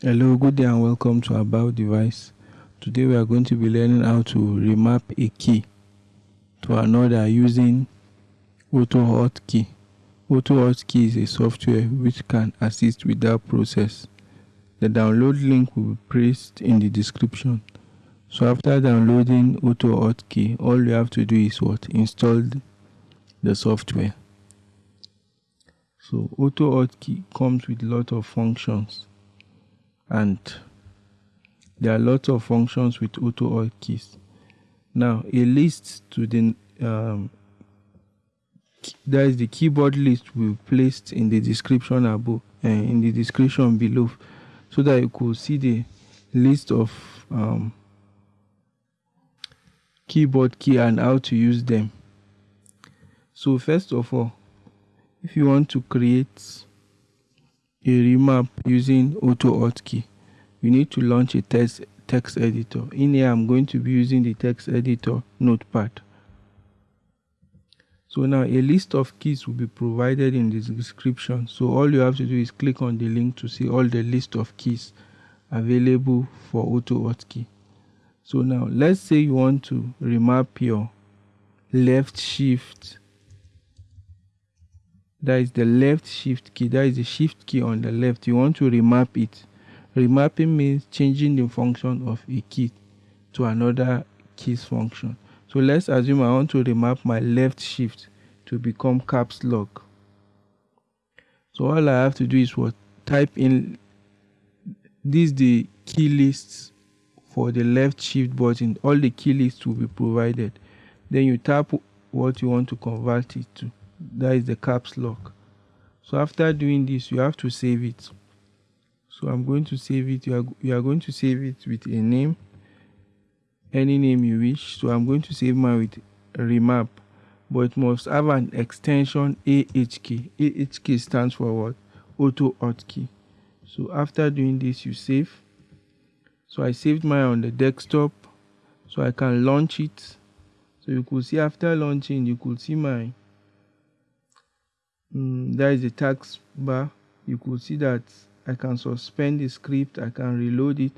Hello, good day and welcome to About Device. Today we are going to be learning how to remap a key to another using AutoHotkey. AutoHotkey is a software which can assist with that process. The download link will be placed in the description. So after downloading AutoHotkey, all you have to do is what? Install the software. So AutoHotkey comes with a lot of functions and there are lots of functions with AutoHotkeys. Now a list to the um, that is the keyboard list be placed in the description above uh, in the description below so that you could see the list of um, keyboard key and how to use them so first of all if you want to create a remap using AutoHotkey you need to launch a text text editor. In here i'm going to be using the text editor notepad. So now a list of keys will be provided in the description. So all you have to do is click on the link to see all the list of keys available for AutoHotkey so now let's say you want to remap your left shift that is the left shift key. That is the shift key on the left. You want to remap it. Remapping means changing the function of a key to another keys function. So let's assume i want to remap my left shift to become caps lock. So all i have to do is what? Type in this the key lists for the left shift button. All the key lists will be provided. Then you tap what you want to convert it to that is the caps lock. So after doing this you have to save it. So i'm going to save it. You are, you are going to save it with a name any name you wish. So i'm going to save mine with remap but it must have an extension ahk ahk stands for what? AutoHotkey so after doing this you save. So i saved mine on the desktop so i can launch it. So you could see after launching you could see my mm, there is a task bar. You could see that I can suspend the script I can reload it.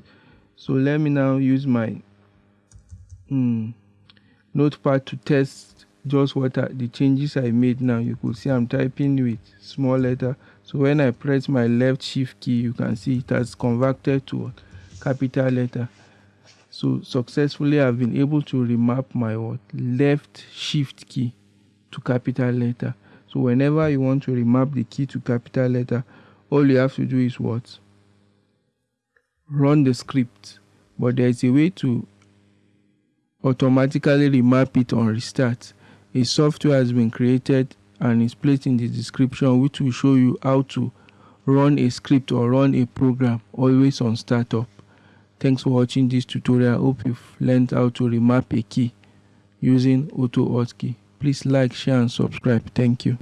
So let me now use my mm, notepad to test just what are the changes I made now. You could see I'm typing with small letter. So when I press my left shift key you can see it has converted to capital letter. So successfully I've been able to remap my what left shift key to capital letter so whenever you want to remap the key to capital letter all you have to do is what? Run the script. But there is a way to automatically remap it on restart. A software has been created and is placed in the description which will show you how to run a script or run a program always on startup. Thanks for watching this tutorial. I hope you've learned how to remap a key using AutoHotkey please like share and subscribe. Thank you